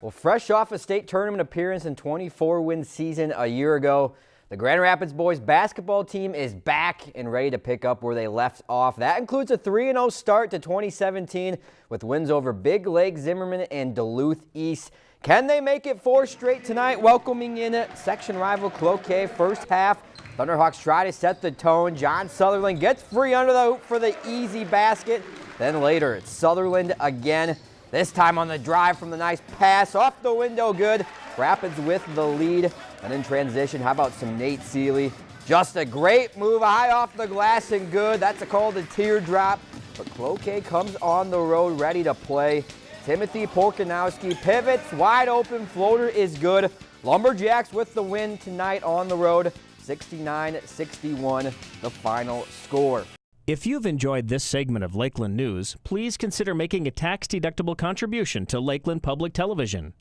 Well, fresh off a state tournament appearance and 24-win season a year ago, the Grand Rapids boys basketball team is back and ready to pick up where they left off. That includes a 3-0 start to 2017 with wins over Big Lake, Zimmerman, and Duluth East. Can they make it four straight tonight, welcoming in a section rival Cloquet first half? Thunderhawks try to set the tone. John Sutherland gets free under the hoop for the easy basket. Then later, it's Sutherland again. This time on the drive from the nice pass off the window, good. Rapids with the lead. And in transition, how about some Nate Seeley? Just a great move high off the glass and good. That's a call to teardrop. But Cloquet comes on the road ready to play. Timothy Porkanowski pivots, wide open, floater is good. Lumberjacks with the win tonight on the road, 69-61, the final score. If you've enjoyed this segment of Lakeland News, please consider making a tax-deductible contribution to Lakeland Public Television.